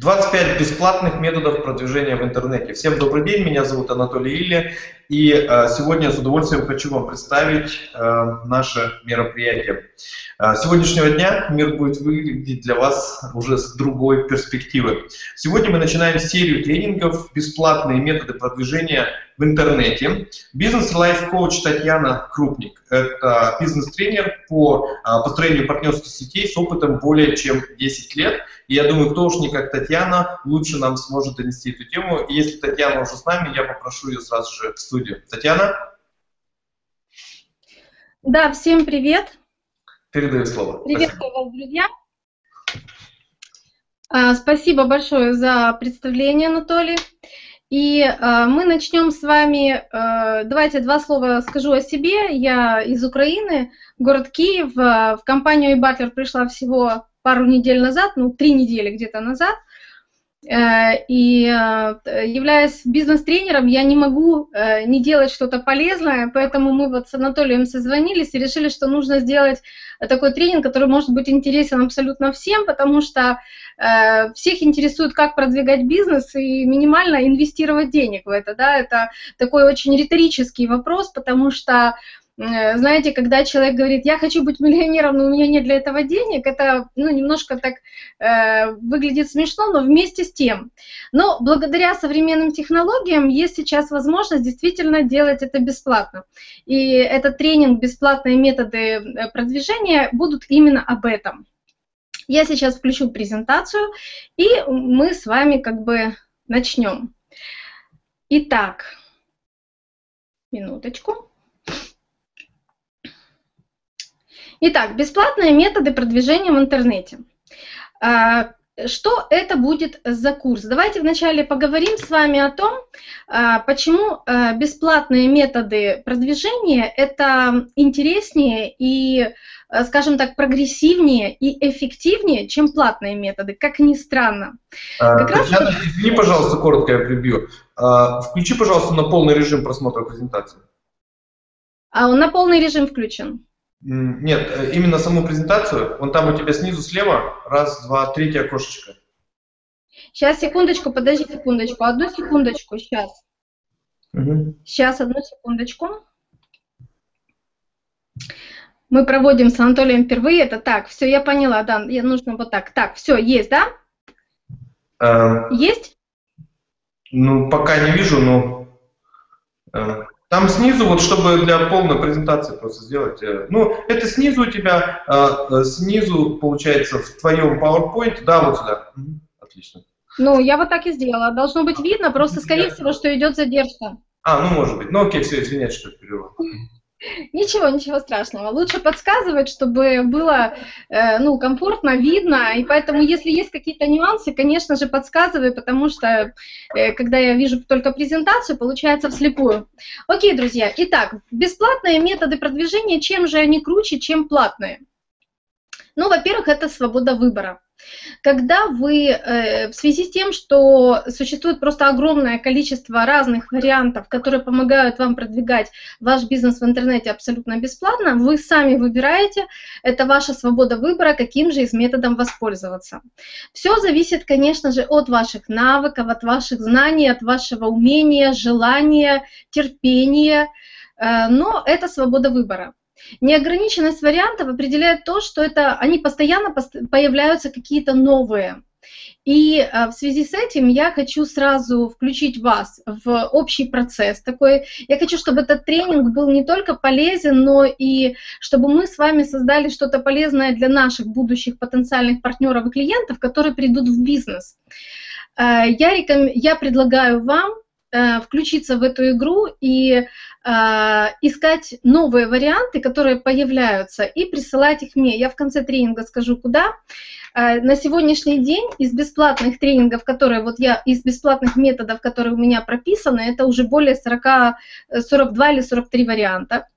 25 бесплатных методов продвижения в интернете. Всем добрый день, меня зовут Анатолий Илья, и э, сегодня с удовольствием хочу вам представить э, наше мероприятие. Э, сегодняшнего дня мир будет выглядеть для вас уже с другой перспективы. Сегодня мы начинаем серию тренингов «Бесплатные методы продвижения в интернете». Бизнес-лайф-коуч Татьяна Крупник. Это бизнес-тренер по построению партнерских сетей с опытом более чем 10 лет. И я думаю, кто уж не как Татьяна, лучше нам сможет донести эту тему. И если Татьяна уже с нами, я попрошу ее сразу же в студию. Татьяна? Да, всем привет. Передаю слово. Приветствую вас, друзья. А, спасибо большое за представление, Анатолий. И э, мы начнем с вами, э, давайте два слова скажу о себе. Я из Украины, город Киев. В компанию eButler пришла всего пару недель назад, ну, три недели где-то назад. Э, и э, являясь бизнес-тренером, я не могу э, не делать что-то полезное, поэтому мы вот с Анатолием созвонились и решили, что нужно сделать такой тренинг, который может быть интересен абсолютно всем, потому что всех интересует, как продвигать бизнес и минимально инвестировать денег в это. Да? Это такой очень риторический вопрос, потому что знаете, когда человек говорит, я хочу быть миллионером, но у меня нет для этого денег, это ну, немножко так э, выглядит смешно, но вместе с тем. Но благодаря современным технологиям есть сейчас возможность действительно делать это бесплатно. И этот тренинг «Бесплатные методы э, продвижения» будут именно об этом. Я сейчас включу презентацию, и мы с вами как бы начнем. Итак, минуточку. Итак, бесплатные методы продвижения в интернете. А, что это будет за курс? Давайте вначале поговорим с вами о том, а, почему а, бесплатные методы продвижения это интереснее и, скажем так, прогрессивнее и эффективнее, чем платные методы, как ни странно. Как Татьяна, раз... извини, пожалуйста, коротко я прибью. Включи, пожалуйста, на полный режим просмотра презентации. А он на полный режим включен. Нет, э, именно саму презентацию. Вон там у тебя снизу слева. Раз, два, третье окошечко. Сейчас, секундочку, подожди секундочку. Одну секундочку, сейчас. Угу. Сейчас, одну секундочку. Мы проводим с Анатолием впервые. Это так, все, я поняла, да, я нужно вот так. Так, все, есть, да? А, есть? Ну, пока не вижу, но... А, там снизу, вот чтобы для полной презентации просто сделать, э, ну, это снизу у тебя, э, э, снизу, получается, в твоем PowerPoint, да, вот сюда. Отлично. Ну, я вот так и сделала. Должно быть видно, просто, скорее всего, что идет задержка. А, ну, может быть. Ну, окей, все, извиняюсь, что перервал. Ничего, ничего страшного. Лучше подсказывать, чтобы было э, ну, комфортно, видно. И поэтому, если есть какие-то нюансы, конечно же, подсказывай, потому что, э, когда я вижу только презентацию, получается вслепую. Окей, друзья. Итак, бесплатные методы продвижения, чем же они круче, чем платные? Ну, во-первых, это свобода выбора. Когда вы э, в связи с тем, что существует просто огромное количество разных вариантов, которые помогают вам продвигать ваш бизнес в интернете абсолютно бесплатно, вы сами выбираете, это ваша свобода выбора, каким же из методом воспользоваться. Все зависит, конечно же, от ваших навыков, от ваших знаний, от вашего умения, желания, терпения, э, но это свобода выбора. Неограниченность вариантов определяет то, что это они постоянно появляются какие-то новые. И э, в связи с этим я хочу сразу включить вас в общий процесс такой. Я хочу, чтобы этот тренинг был не только полезен, но и чтобы мы с вами создали что-то полезное для наших будущих потенциальных партнеров и клиентов, которые придут в бизнес. Э, я, реком... я предлагаю вам э, включиться в эту игру и а, искать новые варианты, которые появляются, и присылать их мне. Я в конце тренинга скажу, куда. А, на сегодняшний день из бесплатных тренингов, которые вот я, из бесплатных методов, которые у меня прописаны, это уже более 40, 42 или 43 варианта.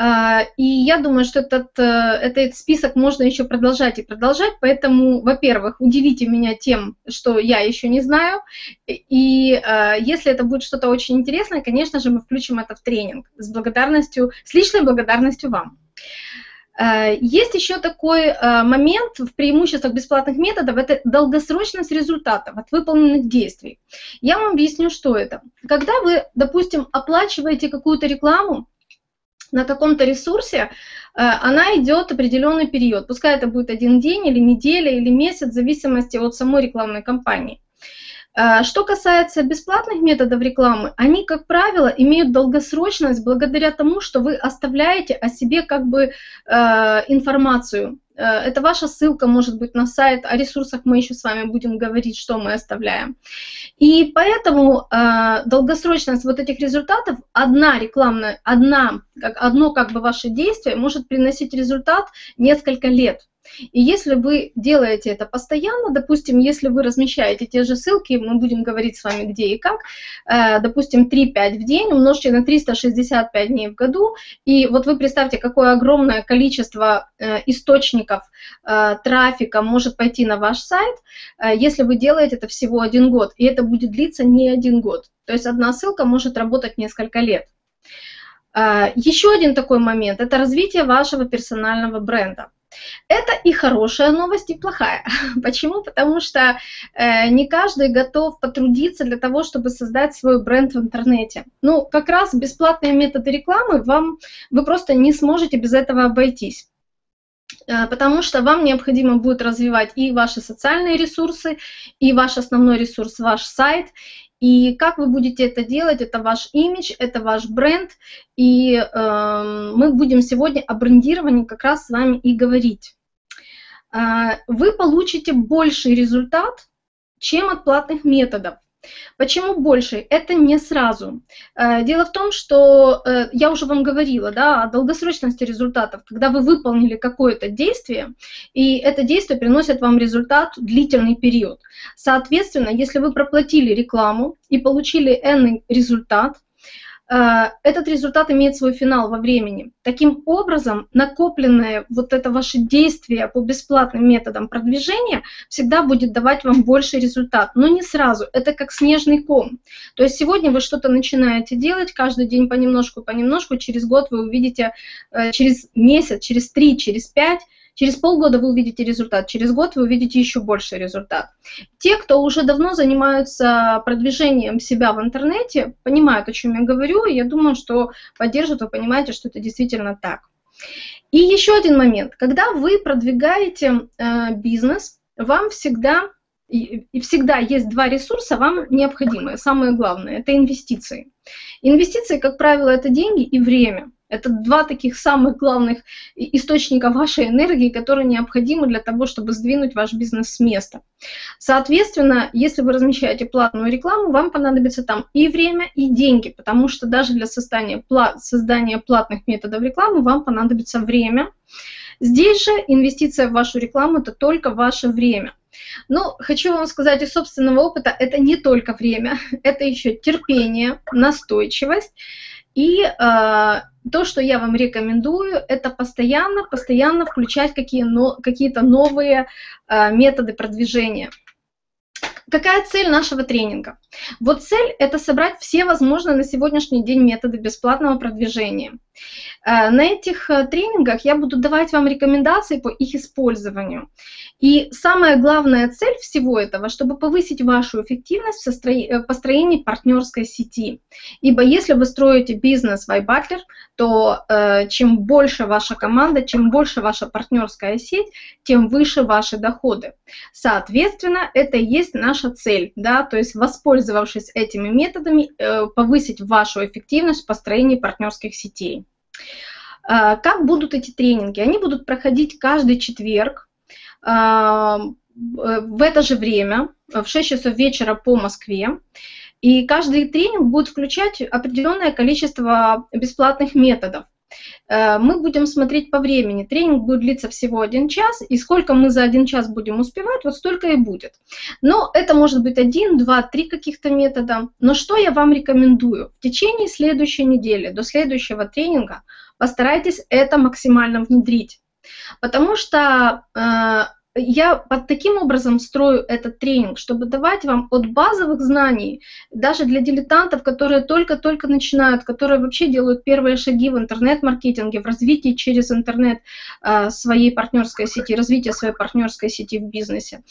А, и я думаю, что этот, э, этот список можно еще продолжать и продолжать, поэтому, во-первых, удивите меня тем, что я еще не знаю, и а, если это будет что-то очень интересное, конечно же, мы включим это в тренинг с благодарностью, с личной благодарностью вам. Э, есть еще такой э, момент в преимуществах бесплатных методов, это долгосрочность результатов от выполненных действий. Я вам объясню, что это. Когда вы, допустим, оплачиваете какую-то рекламу, на каком-то ресурсе, э, она идет определенный период. Пускай это будет один день или неделя или месяц, в зависимости от самой рекламной кампании. Э, что касается бесплатных методов рекламы, они, как правило, имеют долгосрочность благодаря тому, что вы оставляете о себе как бы э, информацию. Э, это ваша ссылка, может быть, на сайт, о ресурсах мы еще с вами будем говорить, что мы оставляем. И поэтому э, долгосрочность вот этих результатов, одна рекламная, одна, как, одно как бы ваше действие может приносить результат несколько лет. И если вы делаете это постоянно, допустим, если вы размещаете те же ссылки, мы будем говорить с вами где и как, э, допустим, 3-5 в день умножьте на 365 дней в году, и вот вы представьте, какое огромное количество э, источников э, трафика может пойти на ваш сайт, если вы делаете это всего один год, и это будет длиться не один год. То есть одна ссылка может работать несколько лет. Еще один такой момент – это развитие вашего персонального бренда. Это и хорошая новость, и плохая. Почему? Потому что э, не каждый готов потрудиться для того, чтобы создать свой бренд в интернете. Ну, как раз бесплатные методы рекламы вам вы просто не сможете без этого обойтись э, потому что вам необходимо будет развивать и ваши социальные ресурсы, и ваш основной ресурс, ваш сайт, и как вы будете это делать, это ваш имидж, это ваш бренд. И э, мы будем сегодня о брендировании как раз с вами и говорить. Э, вы получите больший результат, чем от платных методов. Почему больше? Это не сразу. Э, дело в том, что э, я уже вам говорила да, о долгосрочности результатов, когда вы выполнили какое-то действие, и это действие приносит вам результат длительный период. Соответственно, если вы проплатили рекламу и получили n результат, этот результат имеет свой финал во времени. Таким образом, накопленное вот это ваше действие по бесплатным методам продвижения всегда будет давать вам больший результат, но не сразу. Это как снежный ком. То есть сегодня вы что-то начинаете делать, каждый день понемножку, понемножку, через год вы увидите, э, через месяц, через три, через пять, Через полгода вы увидите результат, через год вы увидите еще больший результат. Те, кто уже давно занимаются продвижением себя в интернете, понимают, о чем я говорю, и я думаю, что поддержат, вы понимаете, что это действительно так. И еще один момент. Когда вы продвигаете э, бизнес, вам всегда и, и всегда есть два ресурса, вам необходимые. Самое главное – это инвестиции. Инвестиции, как правило, это деньги и время. Это два таких самых главных источника вашей энергии, которые необходимы для того, чтобы сдвинуть ваш бизнес с места. Соответственно, если вы размещаете платную рекламу, вам понадобится там и время, и деньги, потому что даже для создания, создания платных методов рекламы вам понадобится время. Здесь же инвестиция в вашу рекламу – это только ваше время. Но хочу вам сказать из собственного опыта, это не только время, это еще терпение, настойчивость и э, то, что я вам рекомендую, это постоянно, постоянно включать какие, но, какие-то новые э, методы продвижения. Какая цель нашего тренинга? Вот цель – это собрать все возможные на сегодняшний день методы бесплатного продвижения. Э, на этих э, тренингах я буду давать вам рекомендации по их использованию. И самая главная цель всего этого, чтобы повысить вашу эффективность в э, построении партнерской сети. Ибо если вы строите бизнес в iButler, то чем больше ваша команда, чем больше ваша партнерская сеть, тем выше ваши доходы. Соответственно, это и есть наша цель, да, то есть воспользовавшись этими методами, повысить вашу эффективность в построении партнерских сетей. Э, как будут эти тренинги? Они будут проходить каждый четверг Э, в это же время, в 6 часов вечера по Москве. И каждый тренинг будет включать определенное количество бесплатных методов. Э, мы будем смотреть по времени. Тренинг будет длиться всего один час, и сколько мы за один час будем успевать, вот столько и будет. Но это может быть один, два, три каких-то метода. Но что я вам рекомендую? В течение следующей недели, до следующего тренинга, постарайтесь это максимально внедрить. Потому что э, я под таким образом строю этот тренинг, чтобы давать вам от базовых знаний, даже для дилетантов, которые только-только начинают, которые вообще делают первые шаги в интернет-маркетинге, в развитии через интернет э, своей партнерской сети, развитие своей партнерской сети в бизнесе.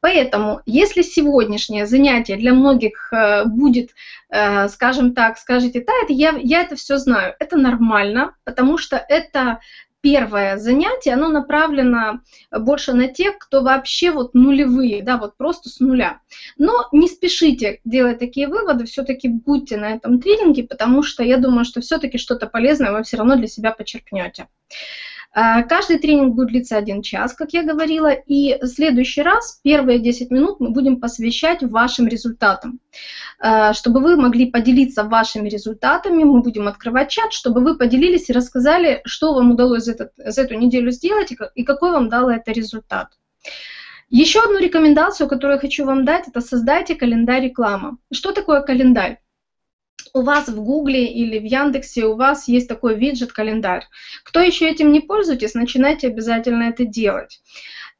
Поэтому, если сегодняшнее занятие для многих э, будет, э, скажем так, скажите, да, это я, я это все знаю, это нормально, потому что это первое занятие, оно направлено больше на тех, кто вообще вот нулевые, да, вот просто с нуля. Но не спешите делать такие выводы, все-таки будьте на этом тренинге, потому что я думаю, что все-таки что-то полезное вы все равно для себя почерпнете. А, каждый тренинг будет длиться один час, как я говорила, и в следующий раз первые 10 минут мы будем посвящать вашим результатам. А, чтобы вы могли поделиться вашими результатами, мы будем открывать чат, чтобы вы поделились и рассказали, что вам удалось за, этот, за эту неделю сделать и какой вам дал это результат. Еще одну рекомендацию, которую я хочу вам дать, это создайте календарь рекламы. Что такое календарь? У вас в Гугле или в Яндексе у вас есть такой виджет календарь. Кто еще этим не пользуетесь, начинайте обязательно это делать.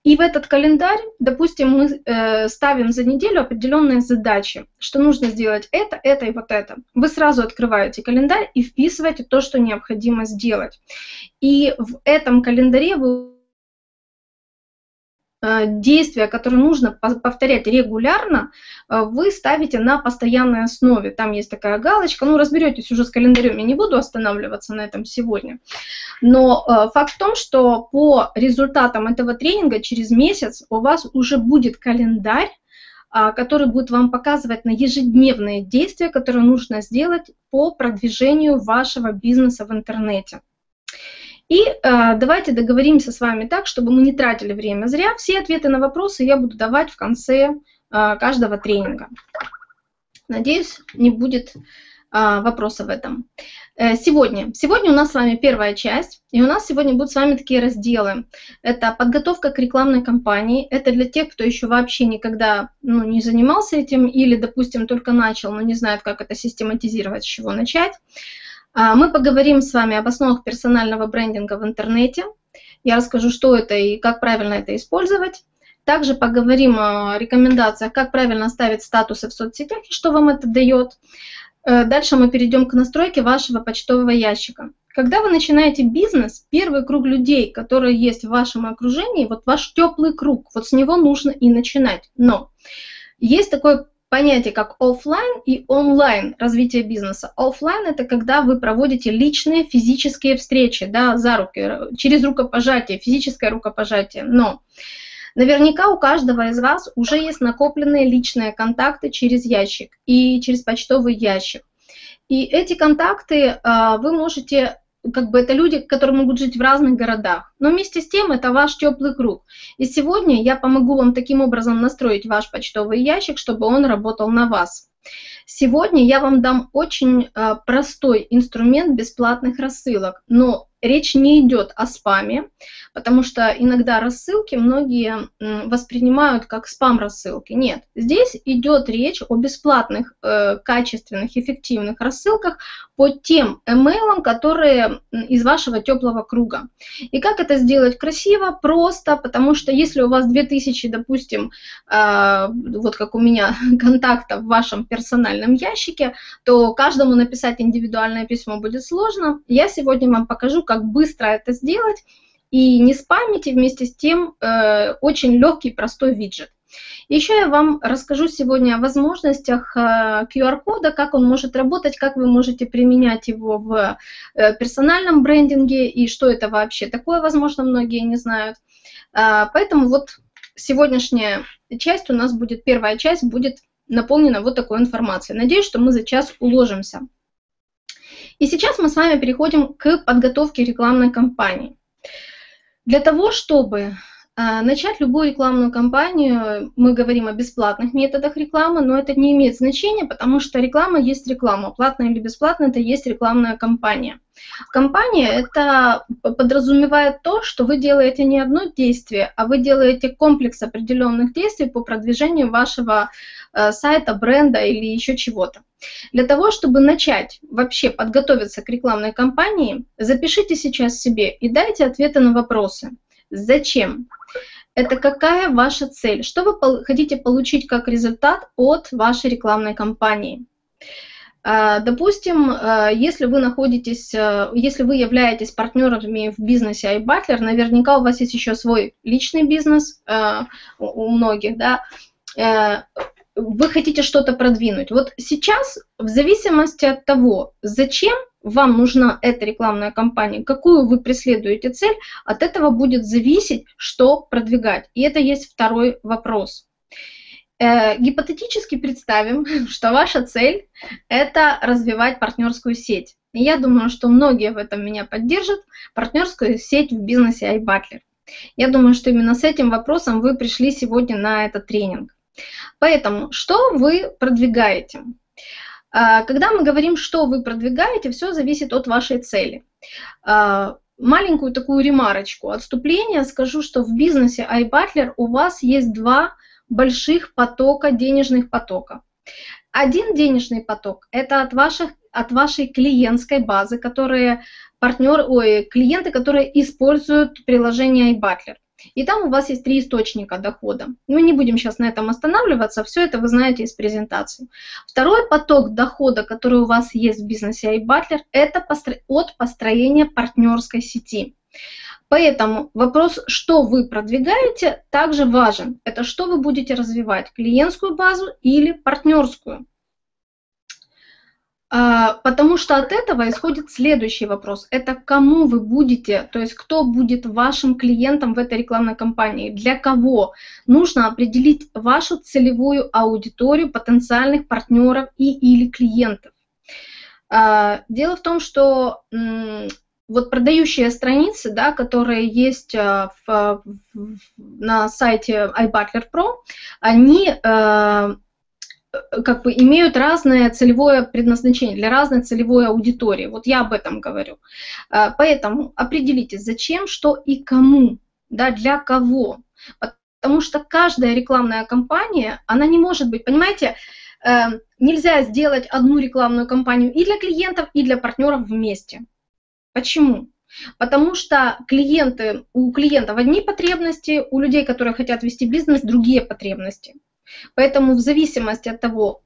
И в этот календарь, допустим, мы э, ставим за неделю определенные задачи, что нужно сделать это, это и вот это. Вы сразу открываете календарь и вписываете то, что необходимо сделать. И в этом календаре вы действия, которые нужно повторять регулярно, э, вы ставите на постоянной основе. Там есть такая галочка, ну разберетесь уже с календарем, я не буду останавливаться на этом сегодня. Но э, факт в том, что по результатам этого тренинга через месяц у вас уже будет календарь, а, который будет вам показывать на ежедневные действия, которые нужно сделать по продвижению вашего бизнеса в интернете. И э, давайте договоримся с вами так, чтобы мы не тратили время зря. Все ответы на вопросы я буду давать в конце э, каждого тренинга. Надеюсь, не будет э, вопросов в этом. Э, сегодня. Сегодня у нас с вами первая часть, и у нас сегодня будут с вами такие разделы. Это подготовка к рекламной кампании, это для тех, кто еще вообще никогда ну, не занимался этим или, допустим, только начал, но не знает, как это систематизировать, с чего начать. А, мы поговорим с вами об основах персонального брендинга в интернете. Я расскажу, что это и как правильно это использовать. Также поговорим о рекомендациях, как правильно ставить статусы в соцсетях и что вам это дает. Э, дальше мы перейдем к настройке вашего почтового ящика. Когда вы начинаете бизнес, первый круг людей, которые есть в вашем окружении, вот ваш теплый круг, вот с него нужно и начинать. Но есть такой понятие как офлайн и онлайн развитие бизнеса. Офлайн это когда вы проводите личные физические встречи, да, за руки, через рукопожатие, физическое рукопожатие. Но наверняка у каждого из вас уже есть накопленные личные контакты через ящик и через почтовый ящик. И эти контакты а, вы можете как бы это люди, которые могут жить в разных городах. Но вместе с тем это ваш теплый круг. И сегодня я помогу вам таким образом настроить ваш почтовый ящик, чтобы он работал на вас. Сегодня я вам дам очень э, простой инструмент бесплатных рассылок, но речь не идет о спаме, потому что иногда рассылки многие воспринимают как спам-рассылки. Нет, здесь идет речь о бесплатных, э, качественных, эффективных рассылках по тем email, которые из вашего теплого круга. И как это сделать красиво? Просто, потому что если у вас 2000, допустим, э, вот как у меня, контактов в вашем персональном ящике, то каждому написать индивидуальное письмо будет сложно. Я сегодня вам покажу, как быстро это сделать и не спамите вместе с тем э, очень легкий, простой виджет. Еще я вам расскажу сегодня о возможностях э, QR-кода, как он может работать, как вы можете применять его в э, персональном брендинге и что это вообще такое, возможно, многие не знают. Э, поэтому вот сегодняшняя часть у нас будет, первая часть будет наполнена вот такой информацией. Надеюсь, что мы за час уложимся. И сейчас мы с вами переходим к подготовке рекламной кампании. Для того, чтобы начать любую рекламную кампанию, мы говорим о бесплатных методах рекламы, но это не имеет значения, потому что реклама есть реклама, платная или бесплатная, это есть рекламная кампания. Компания это подразумевает то, что вы делаете не одно действие, а вы делаете комплекс определенных действий по продвижению вашего э, сайта, бренда или еще чего-то. Для того, чтобы начать вообще подготовиться к рекламной кампании, запишите сейчас себе и дайте ответы на вопросы. Зачем? это какая ваша цель, что вы хотите получить как результат от вашей рекламной кампании. А, допустим, а, если вы находитесь, а, если вы являетесь партнерами в бизнесе iButler, наверняка у вас есть еще свой личный бизнес у многих, да, вы хотите что-то продвинуть. Вот сейчас, в зависимости от того, зачем вам нужна эта рекламная кампания, какую вы преследуете цель, от этого будет зависеть, что продвигать. И это есть второй вопрос. Э, гипотетически представим, что ваша цель – это развивать партнерскую сеть. И я думаю, что многие в этом меня поддержат. Партнерскую сеть в бизнесе iButler. Я думаю, что именно с этим вопросом вы пришли сегодня на этот тренинг. Поэтому, что вы продвигаете? А, когда мы говорим, что вы продвигаете, все зависит от вашей цели. А, маленькую такую ремарочку, отступление, скажу, что в бизнесе iButler у вас есть два больших потока, денежных потока. Один денежный поток – это от, ваших, от вашей клиентской базы, которые партнер, ой, клиенты, которые используют приложение iButler. И там у вас есть три источника дохода. Мы не будем сейчас на этом останавливаться, все это вы знаете из презентации. Второй поток дохода, который у вас есть в бизнесе iButler, это от построения партнерской сети. Поэтому вопрос, что вы продвигаете, также важен. Это что вы будете развивать, клиентскую базу или партнерскую. А, потому что от этого исходит следующий вопрос. Это кому вы будете, то есть кто будет вашим клиентом в этой рекламной кампании, для кого. Нужно определить вашу целевую аудиторию потенциальных партнеров и или клиентов. А, дело в том, что вот продающие страницы, да, которые есть а, в, в, на сайте iButler Pro, они Э, как бы имеют разное целевое предназначение для разной целевой аудитории. Вот я об этом говорю. Э, поэтому определите, зачем, что и кому, да, для кого. Потому что каждая рекламная кампания, она не может быть, понимаете, э, нельзя сделать одну рекламную кампанию и для клиентов, и для партнеров вместе. Почему? Потому что клиенты, у клиентов одни потребности, у людей, которые хотят вести бизнес, другие потребности. Поэтому в зависимости от того,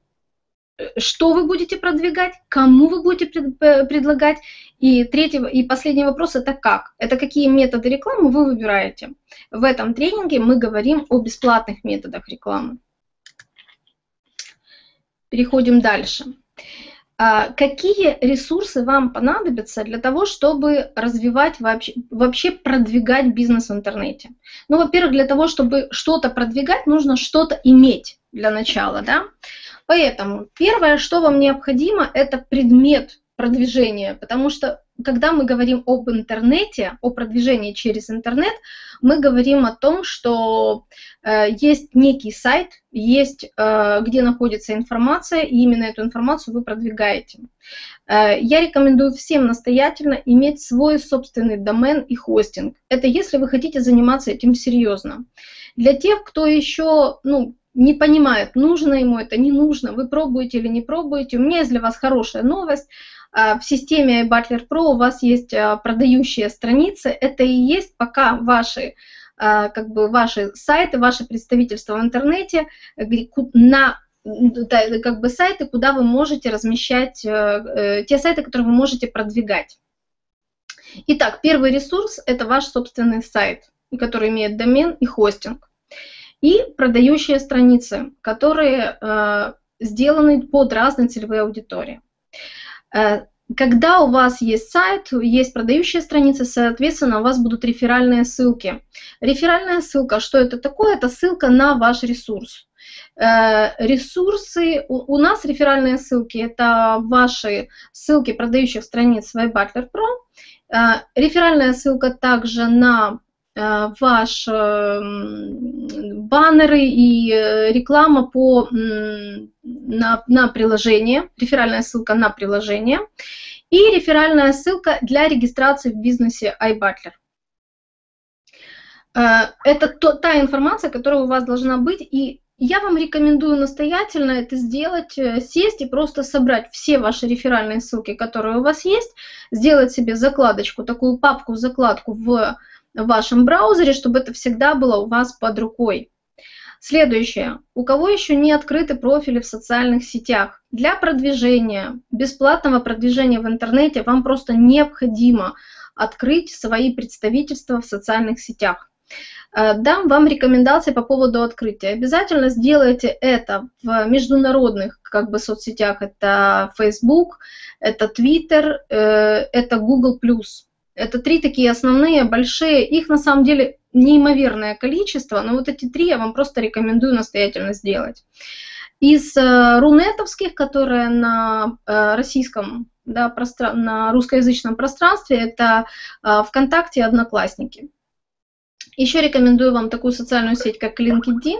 э, что вы будете продвигать, кому вы будете э, предлагать. И третий и последний вопрос – это как. Это какие методы рекламы вы выбираете. В этом тренинге мы говорим о бесплатных методах рекламы. Переходим дальше. А, какие ресурсы вам понадобятся для того, чтобы развивать вообще, вообще продвигать бизнес в интернете? Ну, во-первых, для того, чтобы что-то продвигать, нужно что-то иметь для начала, да? Поэтому первое, что вам необходимо, это предмет продвижения, потому что когда мы говорим об интернете, о продвижении через интернет, мы говорим о том, что есть некий сайт, есть э, где находится информация, и именно эту информацию вы продвигаете. Э, я рекомендую всем настоятельно иметь свой собственный домен и хостинг. Это если вы хотите заниматься этим серьезно. Для тех, кто еще ну, не понимает, нужно ему это, не нужно, вы пробуете или не пробуете, у меня есть для вас хорошая новость – в системе Butler Pro у вас есть продающие страницы. Это и есть пока ваши как бы ваши сайты, ваши представительства в интернете на как бы сайты, куда вы можете размещать, э, э, те сайты, которые вы можете продвигать. Итак, первый ресурс – это ваш собственный сайт, который имеет домен и хостинг. И продающие страницы, которые э, сделаны под разные целевые аудитории. Когда у вас есть сайт, есть продающие страницы, соответственно, у вас будут реферальные ссылки. Реферальная ссылка, что это такое? Это ссылка на ваш ресурс. Э, ресурсы, у нас реферальные ссылки, это ваши ссылки продающих страниц в iButler Pro. Э, реферальная ссылка также на Э, ваши баннеры и э, реклама по, на, на приложение, реферальная ссылка на приложение. И реферальная ссылка для регистрации в бизнесе iButler. Э, это то, та информация, которая у вас должна быть, и я вам рекомендую настоятельно это сделать, сесть и просто собрать все ваши реферальные ссылки, которые у вас есть, сделать себе закладочку, такую папку-закладку в в вашем браузере, чтобы это всегда было у вас под рукой. Следующее. У кого еще не открыты профили в социальных сетях? Для продвижения, бесплатного продвижения в интернете вам просто необходимо открыть свои представительства в социальных сетях. Э, дам вам рекомендации по поводу открытия. Обязательно сделайте это в международных как бы, соцсетях. Это Facebook, это Twitter, э, это Google+. Это три такие основные, большие. Их на самом деле неимоверное количество, но вот эти три я вам просто рекомендую настоятельно сделать. Из э, рунетовских, которые на э, российском, да, простран... на русскоязычном пространстве, это э, ВКонтакте и Одноклассники. Еще рекомендую вам такую социальную сеть, как LinkedIn,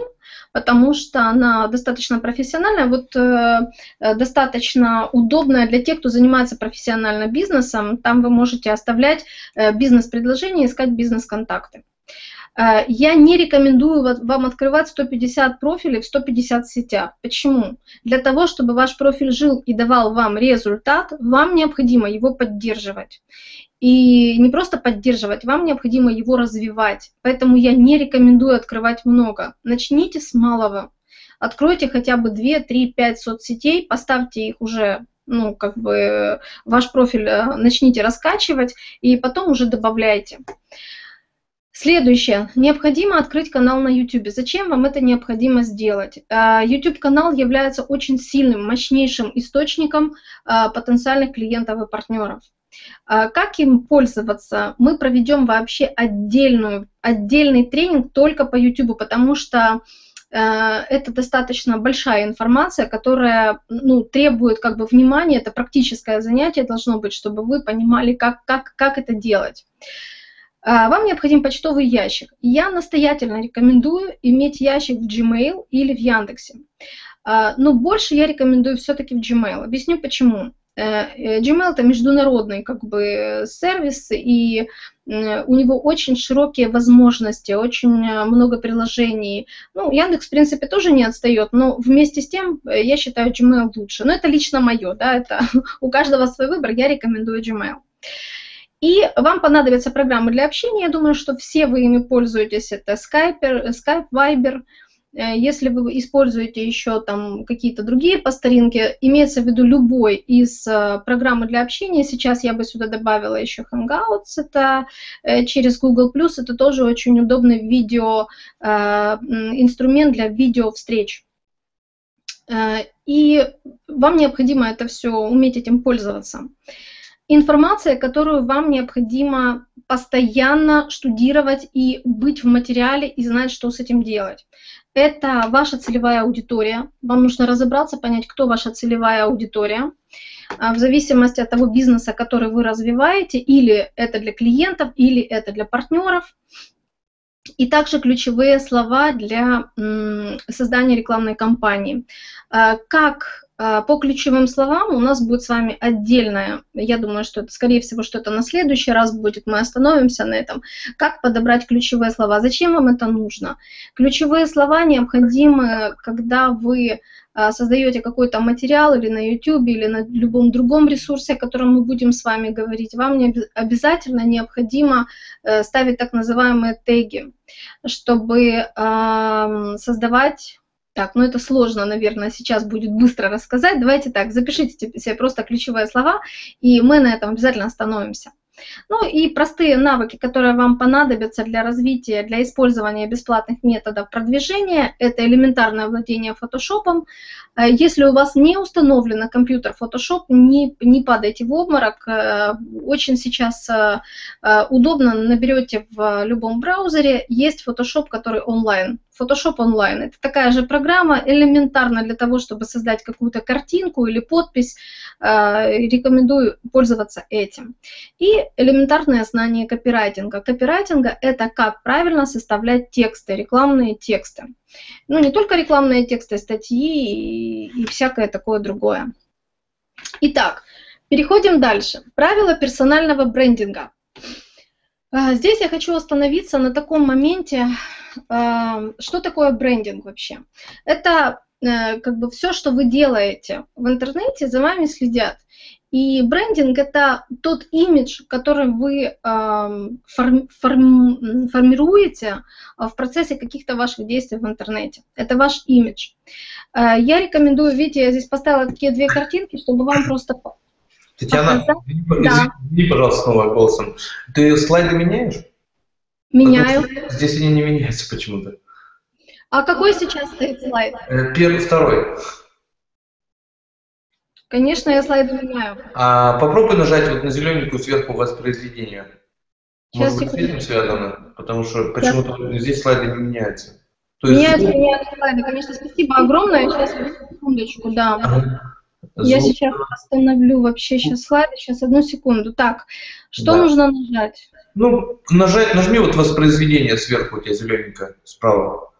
потому что она достаточно профессиональная, вот э, э, достаточно удобная для тех, кто занимается профессионально бизнесом. Там вы можете оставлять э, бизнес-предложения, искать бизнес-контакты. Э, я не рекомендую вам открывать 150 профилей в 150 сетях. Почему? Для того, чтобы ваш профиль жил и давал вам результат, вам необходимо его поддерживать. И не просто поддерживать, вам необходимо его развивать. Поэтому я не рекомендую открывать много. Начните с малого. Откройте хотя бы 2, 3, 5 соцсетей, поставьте их уже ну, как бы ваш профиль э, начните раскачивать и потом уже добавляйте. Следующее. Необходимо открыть канал на YouTube. Зачем вам это необходимо сделать? А, YouTube-канал является очень сильным, мощнейшим источником а, потенциальных клиентов и партнеров. А, как им пользоваться? Мы проведем вообще отдельную, отдельный тренинг только по YouTube, потому что это достаточно большая информация, которая ну, требует как бы внимания, это практическое занятие должно быть, чтобы вы понимали, как, как, как это делать. А, вам необходим почтовый ящик. Я настоятельно рекомендую иметь ящик в Gmail или в Яндексе. А, но больше я рекомендую все-таки в Gmail. Объясню почему. Э, э, Gmail это международный как бы сервис, и у него очень широкие возможности, очень много приложений. Ну, Яндекс, в принципе, тоже не отстает, но вместе с тем э, я считаю Gmail лучше. Но это лично мое, да, это у каждого свой выбор, я рекомендую Gmail. И вам понадобятся программы для общения. Я думаю, что все вы ими пользуетесь. Это Skype, Skype Viber. Э, если вы используете еще там какие-то другие по старинке, имеется в виду любой из э, программы для общения. Сейчас я бы сюда добавила еще Hangouts, это э, через Google+, это тоже очень удобный видео, инструмент для видео встреч. И вам необходимо это все уметь этим пользоваться информация, которую вам необходимо постоянно штудировать и быть в материале и знать, что с этим делать. Это ваша целевая аудитория. Вам нужно разобраться, понять, кто ваша целевая аудитория. А, в зависимости от того бизнеса, который вы развиваете, или это для клиентов, или это для партнеров. И также ключевые слова для создания рекламной кампании. А, как по ключевым словам у нас будет с вами отдельная, я думаю, что это, скорее всего, что это на следующий раз будет, мы остановимся на этом. Как подобрать ключевые слова? Зачем вам это нужно? Ключевые слова необходимы, когда вы а, создаете какой-то материал или на YouTube, или на любом другом ресурсе, о котором мы будем с вами говорить, вам не обязательно необходимо э, ставить так называемые теги, чтобы создавать так, ну это сложно, наверное, сейчас будет быстро рассказать. Давайте так, запишите себе просто ключевые слова, и мы на этом обязательно остановимся. Ну и простые навыки, которые вам понадобятся для развития, для использования бесплатных методов продвижения, это элементарное владение фотошопом. Э, если у вас не установлен компьютер Photoshop, не, не падайте в обморок. Э, очень сейчас э, удобно, наберете в любом браузере, есть Photoshop, который онлайн. Photoshop онлайн. Это такая же программа, элементарно для того, чтобы создать какую-то картинку или подпись. Рекомендую пользоваться этим. И элементарное знание копирайтинга. Копирайтинга – это как правильно составлять тексты, рекламные тексты. Ну, не только рекламные тексты, статьи и, и всякое такое другое. Итак, переходим дальше. Правила персонального брендинга. А, здесь я хочу остановиться на таком моменте, а, что такое брендинг вообще. Это э, как бы все, что вы делаете в интернете, за вами следят. И брендинг – это тот имидж, который вы форми формируете в процессе каких-то ваших действий в интернете. Это ваш имидж. Я рекомендую, видите, я здесь поставила такие две картинки, чтобы вам просто Татьяна, извини, да. извини, пожалуйста, снова голосом. Ты слайды меняешь? Меняю. Здесь они не меняются почему-то. А какой сейчас стоит слайд? Э, первый, второй. Конечно, я слайды меняю. А попробуй нажать вот на зелененькую сверху воспроизведения. Сейчас Может быть, с этим связано? Потому что почему-то да. здесь слайды не меняются. То есть... Меняются, меняются слайды. Конечно, спасибо огромное. Сейчас, секундочку, да. Ага. Я сейчас остановлю вообще сейчас слайды. Сейчас, одну секунду. Так, что да. нужно нажать? Ну, нажать, нажми вот воспроизведение сверху, у тебя зелененькое, справа.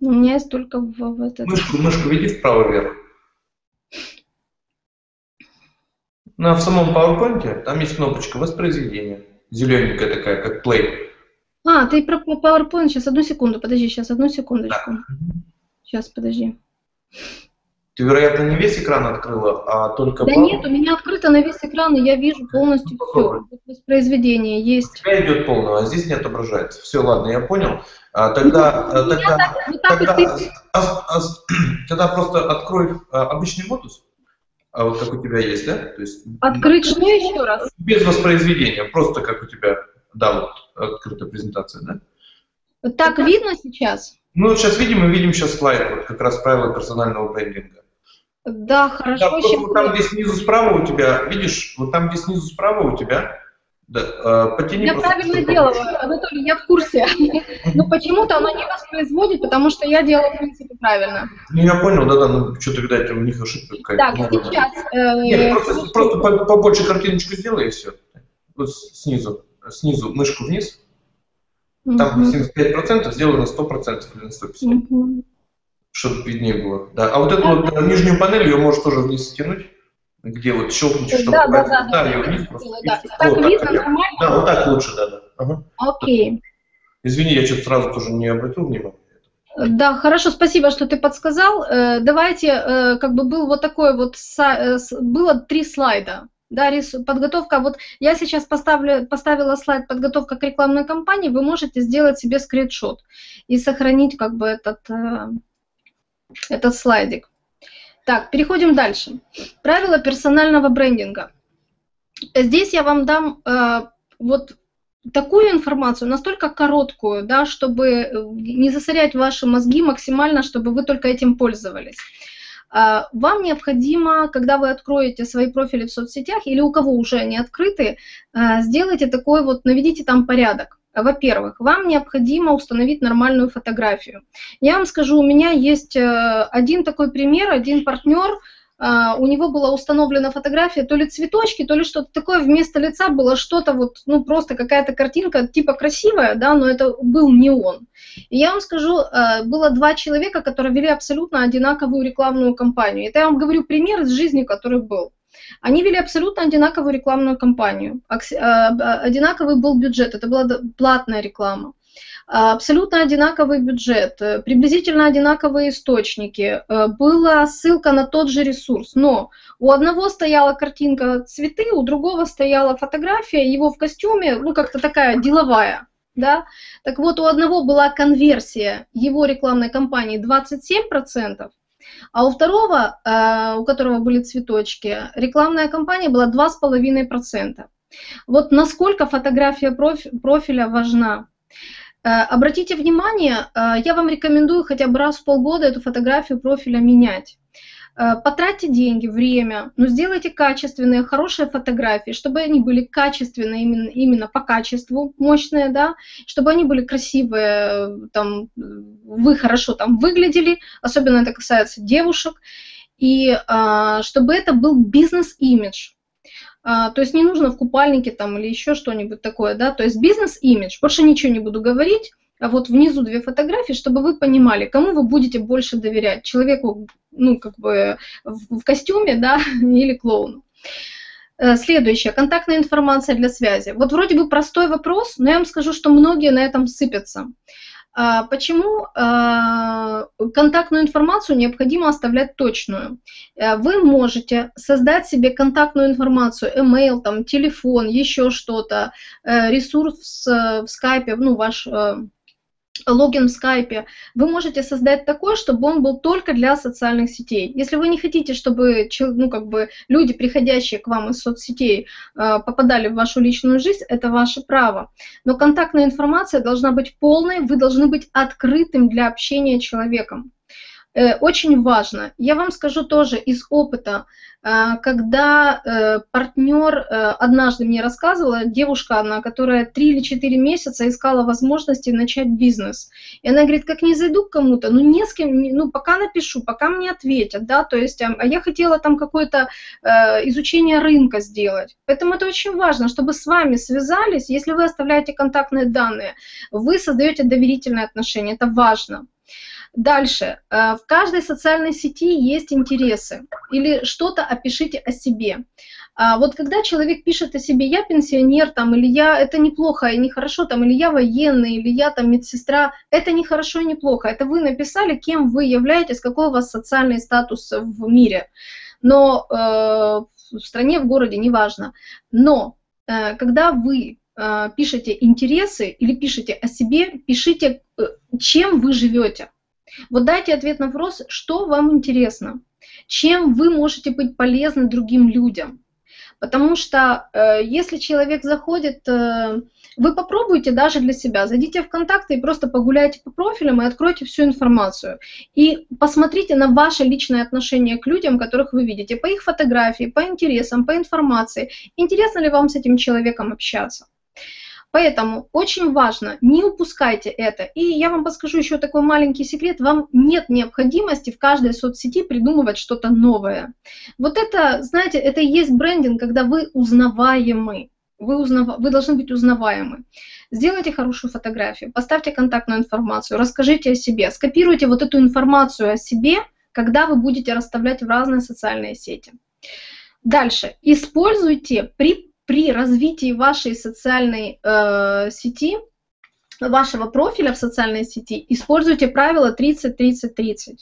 У меня есть только в, в этот... Мышку, мышку веди вправо вверх. Ну, а в самом PowerPoint там есть кнопочка воспроизведения. Зелененькая такая, как play. А, ты про PowerPoint. Сейчас, одну секунду, подожди, сейчас, одну секундочку. Да. Сейчас, подожди. Ты, вероятно, не весь экран открыла, а только... Да пару... нет, у меня открыто на весь экран, и я вижу полностью ну, все. Воспроизведение есть. У тебя идет полного, а здесь не отображается. Все, ладно, я понял. А, тогда, ну, тогда, так, вот тогда, а, а, тогда просто открой а, обычный модус, а вот как у тебя есть, да? То есть, Открыть что еще раз? Без воспроизведения, просто как у тебя, да, вот открытая презентация, да? Так видно сейчас? Ну, вот сейчас видим, мы видим сейчас слайд, вот как раз правила персонального брендинга. Да, хорошо. Да, вот там, где снизу справа у тебя, видишь, вот там, где снизу справа у тебя, да, э, потяни я правильно делаю, Анатолий, я в курсе. Но почему-то оно не воспроизводит, потому что я делаю, в принципе, правильно. Ну, я понял, да-да, ну, что-то, видать, у них ошибка какая-то. Так, ну, сейчас... Э, Нет, просто, просто побольше картиночку сделай, и все. Вот снизу, снизу мышку вниз. Там 75% сделай на 100% или на 150% чтобы виднее было. Да. А вот эту вот э, нижнюю панель, ее можешь тоже вниз стянуть, где вот щелкнуть, чтобы да, да, да, да, ее вниз просто. Да. Так вот, видно так, нормально? Да, вот так лучше, да, да. Ага. Окей. Извини, я что-то сразу тоже не обратил внимания. Да, хорошо, спасибо, что ты подсказал. Э, давайте, э, как бы был вот такой вот, было три слайда. Да, подготовка, вот я сейчас поставлю, поставила слайд подготовка к рекламной кампании, вы можете сделать себе скриншот и сохранить как бы этот этот слайдик. Так, переходим дальше. Правила персонального брендинга. Здесь я вам дам э, вот такую информацию, настолько короткую, да, чтобы э, не засорять ваши мозги максимально, чтобы вы только этим пользовались. Э, вам необходимо, когда вы откроете свои профили в соцсетях или у кого уже они открыты, э, сделайте такой вот, наведите там порядок. Во-первых, вам необходимо установить нормальную фотографию. Я вам скажу, у меня есть э, один такой пример, один партнер, Uh, у него была установлена фотография, то ли цветочки, то ли что-то такое, вместо лица было что-то вот, ну просто какая-то картинка типа красивая, да, но это был не он. И я вам скажу, uh, было два человека, которые вели абсолютно одинаковую рекламную кампанию. Это я вам говорю пример из жизни, который был. Они вели абсолютно одинаковую рекламную кампанию. Э, одинаковый был бюджет, это была платная реклама. Абсолютно одинаковый бюджет, э, приблизительно одинаковые источники, э, была ссылка на тот же ресурс, но у одного стояла картинка цветы, у другого стояла фотография его в костюме, ну как-то такая деловая. Да? Так вот, у одного была конверсия его рекламной кампании 27%, а у второго, э, у которого были цветочки, рекламная кампания была 2,5%. Вот насколько фотография профиля важна. Э, обратите внимание, э, я вам рекомендую хотя бы раз в полгода эту фотографию профиля менять. Э, потратьте деньги, время, но сделайте качественные, хорошие фотографии, чтобы они были качественные именно, именно по качеству, мощные, да, чтобы они были красивые, там, вы хорошо там выглядели, особенно это касается девушек, и а, чтобы это был бизнес-имидж. А, то есть не нужно в купальнике там или еще что-нибудь такое, да, то есть бизнес-имидж, больше ничего не буду говорить, вот внизу две фотографии, чтобы вы понимали, кому вы будете больше доверять, человеку, ну, как бы в, в костюме, да, или клоуну. Э, следующее, контактная информация для связи. Вот вроде бы простой вопрос, но я вам скажу, что многие на этом сыпятся. А, почему а, контактную информацию необходимо оставлять точную? Э, вы можете создать себе контактную информацию, email, там, телефон, еще что-то, э, ресурс в скайпе, ну, ваш логин в скайпе, вы можете создать такой, чтобы он был только для социальных сетей. Если вы не хотите, чтобы ну, как бы люди, приходящие к вам из соцсетей, э, попадали в вашу личную жизнь, это ваше право. Но контактная информация должна быть полной, вы должны быть открытым для общения человеком. Э, очень важно. Я вам скажу тоже из опыта, э, когда э, партнер однажды мне рассказывала, девушка она, которая 3 или 4 месяца искала возможности начать бизнес. И она говорит, как не зайду к кому-то, ну не с кем, ну пока напишу, пока мне ответят, да, то есть, а я хотела там какое-то изучение рынка сделать. Поэтому это очень важно, чтобы с вами связались, если вы оставляете контактные данные, вы создаете доверительные отношения, это важно. Дальше. Э, в каждой социальной сети есть интересы. Или что-то опишите о себе. А вот когда человек пишет о себе, я пенсионер, там, или я, это неплохо и нехорошо, там, или я военный, или я там медсестра, это не хорошо и неплохо. Это вы написали, кем вы являетесь, какой у вас социальный статус в мире. Но э, в стране, в городе, неважно. Но э, когда вы э, пишете интересы или пишете о себе, пишите, э, чем вы живете. Вот дайте ответ на вопрос, что вам интересно, чем вы можете быть полезны другим людям. Потому что э, если человек заходит, э, вы попробуйте даже для себя, зайдите в контакты и просто погуляйте по профилям и откройте всю информацию. И посмотрите на ваше личное отношение к людям, которых вы видите, по их фотографии, по интересам, по информации. Интересно ли вам с этим человеком общаться? Поэтому очень важно, не упускайте это. И я вам подскажу еще такой маленький секрет. Вам нет необходимости в каждой соцсети придумывать что-то новое. Вот это, знаете, это и есть брендинг, когда вы узнаваемы. Вы, узнав... вы должны быть узнаваемы. Сделайте хорошую фотографию, поставьте контактную информацию, расскажите о себе, скопируйте вот эту информацию о себе, когда вы будете расставлять в разные социальные сети. Дальше. Используйте при при развитии вашей социальной э, сети, вашего профиля в социальной сети, используйте правило 30-30-30.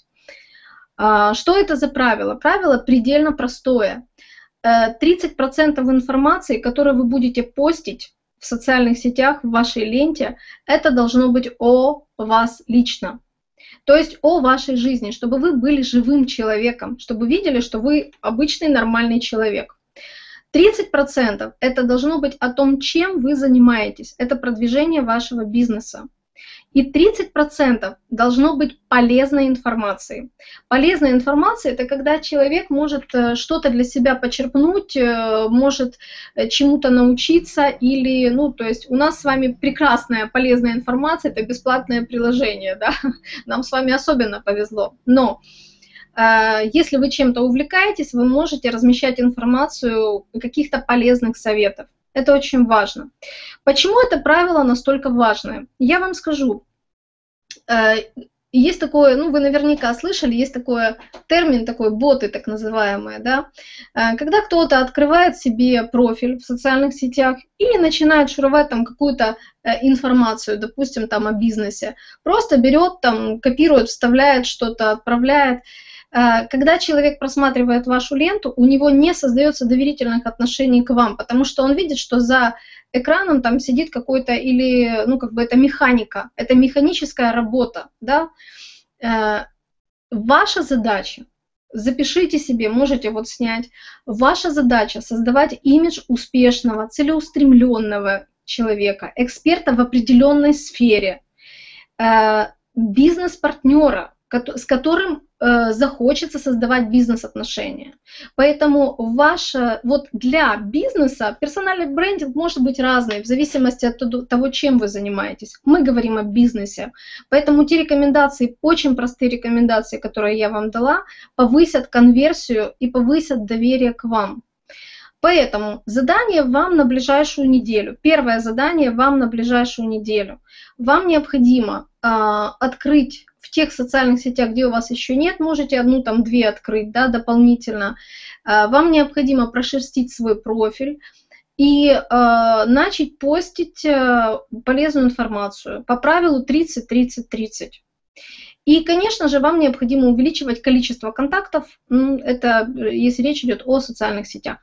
Э, что это за правило? Правило предельно простое. Э, 30% информации, которую вы будете постить в социальных сетях, в вашей ленте, это должно быть о вас лично. То есть о вашей жизни, чтобы вы были живым человеком, чтобы видели, что вы обычный нормальный человек. 30% это должно быть о том, чем вы занимаетесь. Это продвижение вашего бизнеса. И 30% должно быть полезной информации. Полезная информация – это когда человек может э, что-то для себя почерпнуть, э, может э, чему-то научиться или, ну, то есть у нас с вами прекрасная полезная информация – это бесплатное приложение, да, нам с вами особенно повезло. Но если вы чем-то увлекаетесь, вы можете размещать информацию каких-то полезных советов. Это очень важно. Почему это правило настолько важное? Я вам скажу. Э, есть такое, ну вы наверняка слышали, есть такой термин, такой боты так называемые, да, э, когда кто-то открывает себе профиль в социальных сетях и начинает шуровать там какую-то информацию, допустим, там о бизнесе, просто берет там, копирует, вставляет что-то, отправляет, Э, когда человек просматривает вашу ленту, у него не создается доверительных отношений к вам, потому что он видит, что за экраном там сидит какой-то или, ну, как бы это механика, это механическая работа, да. Э, ваша задача, запишите себе, можете вот снять, ваша задача создавать имидж успешного, целеустремленного человека, эксперта в определенной сфере, э, бизнес-партнера, с которым э, захочется создавать бизнес-отношения. Поэтому ваше, вот для бизнеса персональный брендинг может быть разный в зависимости от того, чем вы занимаетесь. Мы говорим о бизнесе. Поэтому те рекомендации, очень простые рекомендации, которые я вам дала, повысят конверсию и повысят доверие к вам. Поэтому задание вам на ближайшую неделю. Первое задание вам на ближайшую неделю. Вам необходимо э, открыть в тех социальных сетях, где у вас еще нет, можете одну, там, две открыть, да, дополнительно. А, вам необходимо прошерстить свой профиль и э, начать постить э, полезную информацию по правилу 30-30-30. И, конечно же, вам необходимо увеличивать количество контактов, это если речь идет о социальных сетях.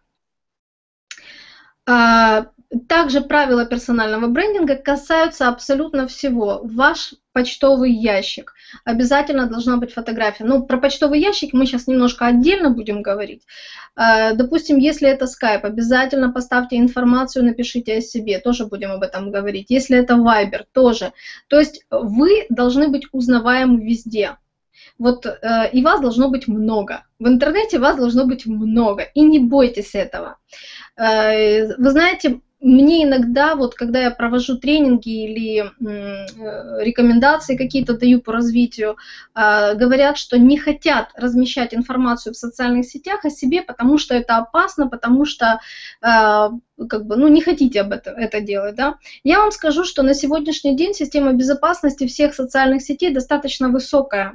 Также правила персонального брендинга касаются абсолютно всего. Ваш почтовый ящик. Обязательно должна быть фотография. Ну, про почтовый ящик мы сейчас немножко отдельно будем говорить. А, допустим, если это Skype, обязательно поставьте информацию, напишите о себе, тоже будем об этом говорить. Если это Viber, тоже. То есть вы должны быть узнаваемы везде. Вот э, и вас должно быть много. В интернете вас должно быть много. И не бойтесь этого. Э, вы знаете, мне иногда, вот когда я провожу тренинги или э, рекомендации какие-то даю по развитию, э, говорят, что не хотят размещать информацию в социальных сетях о себе, потому что это опасно, потому что э, как бы, ну, не хотите об этом это делать, да. Я вам скажу, что на сегодняшний день система безопасности всех социальных сетей достаточно высокая.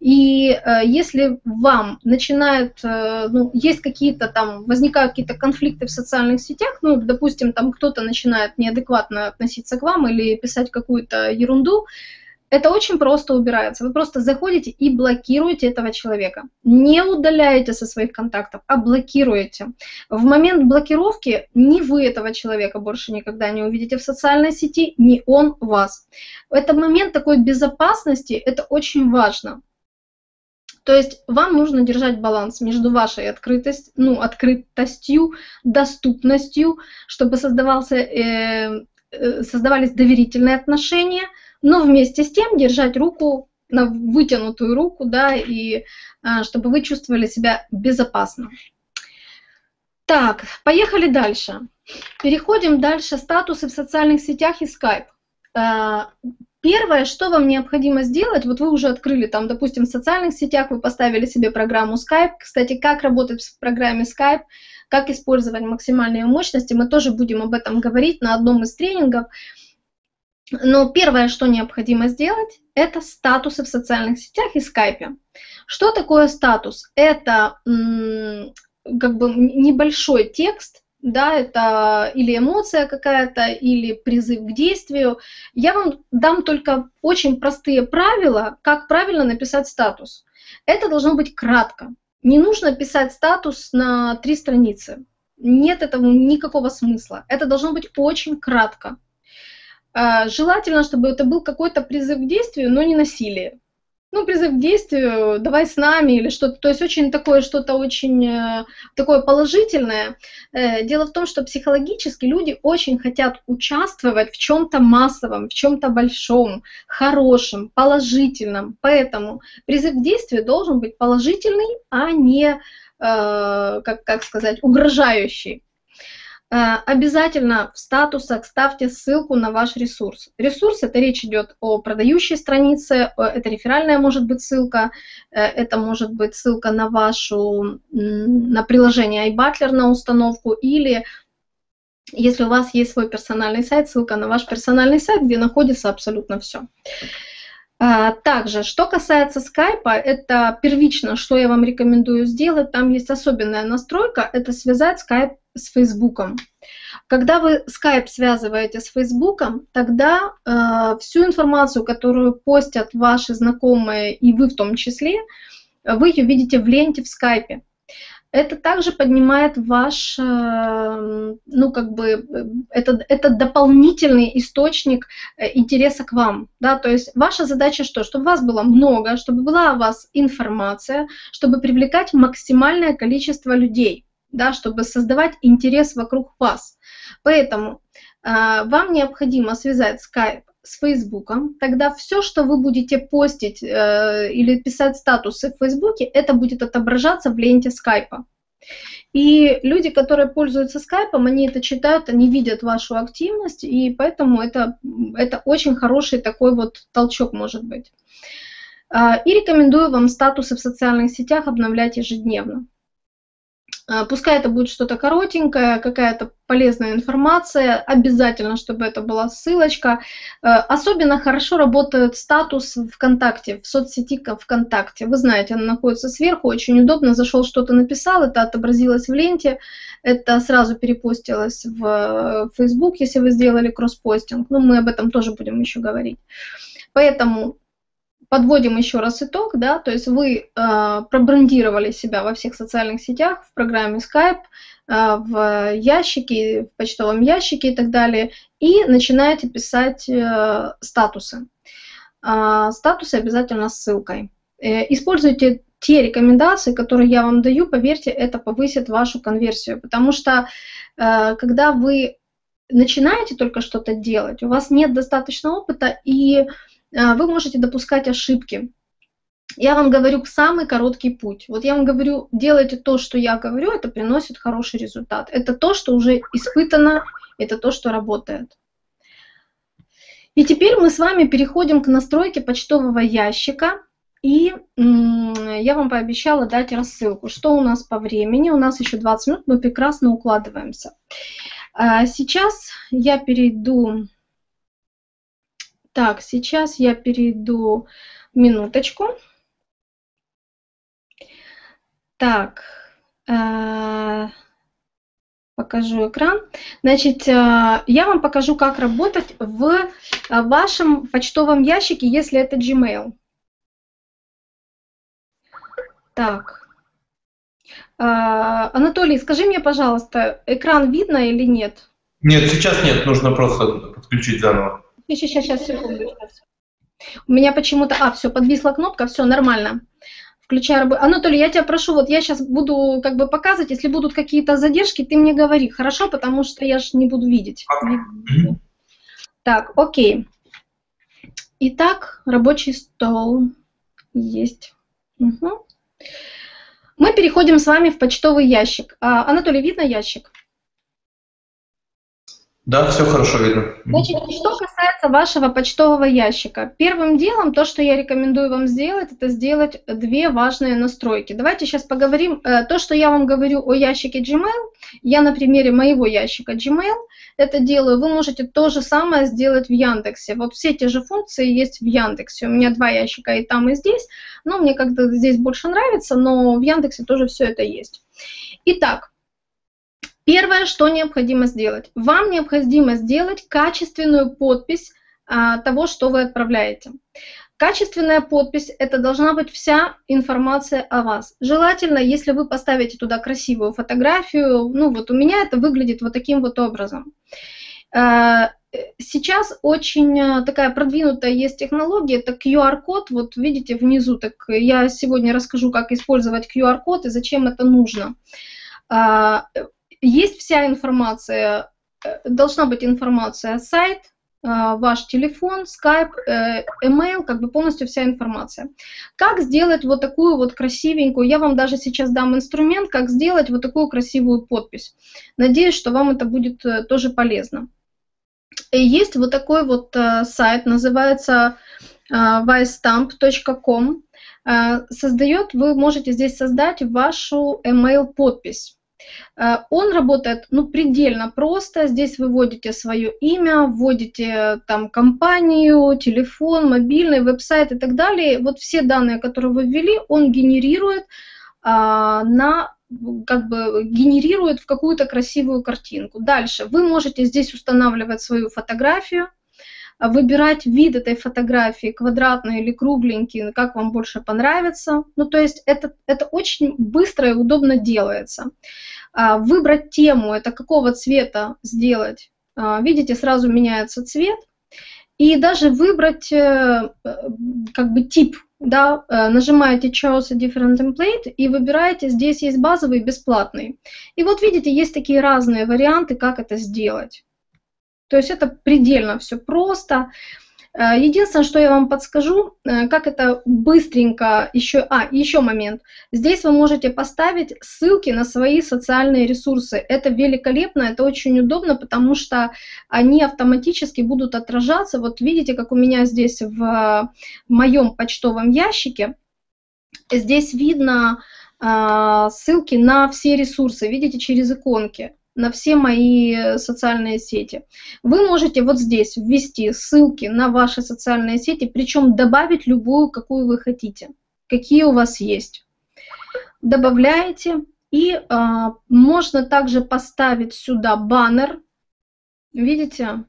И э, если вам начинают, э, ну, есть какие-то там, возникают какие-то конфликты в социальных сетях, ну, допустим, там кто-то начинает неадекватно относиться к вам или писать какую-то ерунду, это очень просто убирается. Вы просто заходите и блокируете этого человека. Не удаляете со своих контактов, а блокируете. В момент блокировки ни вы этого человека больше никогда не увидите в социальной сети, ни он вас. Это момент такой безопасности, это очень важно. То есть вам нужно держать баланс между вашей открытость, ну, открытостью, доступностью, чтобы создавался, э, э создавались доверительные отношения – но вместе с тем держать руку на вытянутую руку, да, и а, чтобы вы чувствовали себя безопасно. Так, поехали дальше. Переходим дальше. Статусы в социальных сетях и Skype. А, первое, что вам необходимо сделать, вот вы уже открыли там, допустим, в социальных сетях, вы поставили себе программу Skype. Кстати, как работать в программе Skype, как использовать максимальные мощности, мы тоже будем об этом говорить на одном из тренингов. Но первое, что необходимо сделать, это статусы в социальных сетях и скайпе. Что такое статус? Это как бы небольшой текст, да, это или эмоция какая-то, или призыв к действию. Я вам дам только очень простые правила, как правильно написать статус. Это должно быть кратко. Не нужно писать статус на три страницы. Нет этого никакого смысла. Это должно быть очень кратко. А, желательно, чтобы это был какой-то призыв к действию, но не насилие. Ну, призыв к действию, давай с нами или что-то. То есть очень такое, что-то очень э, такое положительное. Э, дело в том, что психологически люди очень хотят участвовать в чем-то массовом, в чем-то большом, хорошем, положительном. Поэтому призыв к действию должен быть положительный, а не, э, как, как сказать, угрожающий. Э, обязательно в статусах ставьте ссылку на ваш ресурс. Ресурс, это речь идет о продающей странице, это реферальная может быть ссылка, э, это может быть ссылка на вашу, на приложение iButler на установку или если у вас есть свой персональный сайт, ссылка на ваш персональный сайт, где находится абсолютно все. Э, также, что касается скайпа, это первично, что я вам рекомендую сделать, там есть особенная настройка, это связать скайп с Фейсбуком. Когда вы Skype связываете с Фейсбуком, тогда э, всю информацию, которую постят ваши знакомые и вы в том числе, вы ее видите в ленте в Скайпе. Это также поднимает ваш, э, ну как бы, это, это дополнительный источник э, интереса к вам. Да? То есть ваша задача что? Чтобы вас было много, чтобы была у вас информация, чтобы привлекать максимальное количество людей да, чтобы создавать интерес вокруг вас. Поэтому э, вам необходимо связать Skype с Фейсбуком, тогда все, что вы будете постить э, или писать статусы в Фейсбуке, это будет отображаться в ленте Скайпа. И люди, которые пользуются скайпом, они это читают, они видят вашу активность, и поэтому это, это очень хороший такой вот толчок может быть. А, и рекомендую вам статусы в социальных сетях обновлять ежедневно. Э, пускай это будет что-то коротенькое, какая-то полезная информация, обязательно, чтобы это была ссылочка. Э, особенно хорошо работает статус ВКонтакте, в соцсети ВКонтакте. Вы знаете, она находится сверху, очень удобно, зашел что-то написал, это отобразилось в ленте, это сразу перепостилось в Facebook, если вы сделали кросспостинг. Ну, мы об этом тоже будем еще говорить. Поэтому подводим еще раз итог, да, то есть вы э, пробрендировали себя во всех социальных сетях, в программе Skype, э, в ящике, в почтовом ящике и так далее, и начинаете писать э, статусы. Э, статусы обязательно с ссылкой. Э, используйте те рекомендации, которые я вам даю, поверьте, это повысит вашу конверсию, потому что э, когда вы начинаете только что-то делать, у вас нет достаточно опыта и вы можете допускать ошибки. Я вам говорю самый короткий путь. Вот я вам говорю, делайте то, что я говорю, это приносит хороший результат. Это то, что уже испытано, это то, что работает. И теперь мы с вами переходим к настройке почтового ящика. И я вам пообещала дать рассылку. Что у нас по времени? У нас еще 20 минут, мы прекрасно укладываемся. А, сейчас я перейду так, сейчас я перейду минуточку. Так, э, покажу экран. Значит, э, я вам покажу, как работать в э, вашем почтовом ящике, если это Gmail. Так. Анатолий, скажи мне, пожалуйста, экран видно или нет? Нет, сейчас нет, нужно просто подключить заново. Сейчас, сейчас, сейчас, секунду. Сейчас. У меня почему-то... А, все, подвисла кнопка, все, нормально. Включаю работу. Анатолий, я тебя прошу, вот я сейчас буду как бы показывать, если будут какие-то задержки, ты мне говори, хорошо, потому что я же не буду видеть. Так, окей. Итак, рабочий стол есть. Угу. Мы переходим с вами в почтовый ящик. А, Анатолий, видно ящик? Да, все хорошо видно. Значит, что касается вашего почтового ящика. Первым делом, то, что я рекомендую вам сделать, это сделать две важные настройки. Давайте сейчас поговорим. Э, то, что я вам говорю о ящике Gmail, я на примере моего ящика Gmail это делаю. Вы можете то же самое сделать в Яндексе. Вот все те же функции есть в Яндексе. У меня два ящика и там, и здесь. Но мне как-то здесь больше нравится, но в Яндексе тоже все это есть. Итак, Первое, что необходимо сделать. Вам необходимо сделать качественную подпись а, того, что вы отправляете. Качественная подпись – это должна быть вся информация о вас. Желательно, если вы поставите туда красивую фотографию, ну вот у меня это выглядит вот таким вот образом. А, сейчас очень а, такая продвинутая есть технология, это QR-код, вот видите внизу, так я сегодня расскажу, как использовать QR-код и зачем это нужно. Есть вся информация, э, должна быть информация, сайт, э, ваш телефон, Skype, э, email, как бы полностью вся информация. Как сделать вот такую вот красивенькую, я вам даже сейчас дам инструмент, как сделать вот такую красивую подпись. Надеюсь, что вам это будет тоже полезно. И есть вот такой вот сайт, называется vystamp.com. Создает, вы можете здесь создать вашу email подпись. Э, он работает ну, предельно просто. Здесь вы вводите свое имя, вводите там компанию, телефон, мобильный, веб-сайт и так далее. Вот все данные, которые вы ввели, он генерирует а, на как бы генерирует в какую-то красивую картинку. Дальше вы можете здесь устанавливать свою фотографию, выбирать вид этой фотографии, квадратный или кругленький, как вам больше понравится. Ну, то есть это, это очень быстро и удобно делается. А, выбрать тему, это какого цвета сделать. А, видите, сразу меняется цвет. И даже выбрать э, как бы тип, да, э, нажимаете Choose a different template и выбираете, здесь есть базовый и бесплатный. И вот видите, есть такие разные варианты, как это сделать. То есть это предельно все просто. Э, единственное, что я вам подскажу, э, как это быстренько еще... А, еще момент. Здесь вы можете поставить ссылки на свои социальные ресурсы. Это великолепно, это очень удобно, потому что они автоматически будут отражаться. Вот видите, как у меня здесь в моем почтовом ящике. Здесь видно а, ссылки на все ресурсы, видите, через иконки на все мои социальные сети. Вы можете вот здесь ввести ссылки на ваши социальные сети, причем добавить любую, какую вы хотите, какие у вас есть. Добавляете, и э, можно также поставить сюда баннер, видите,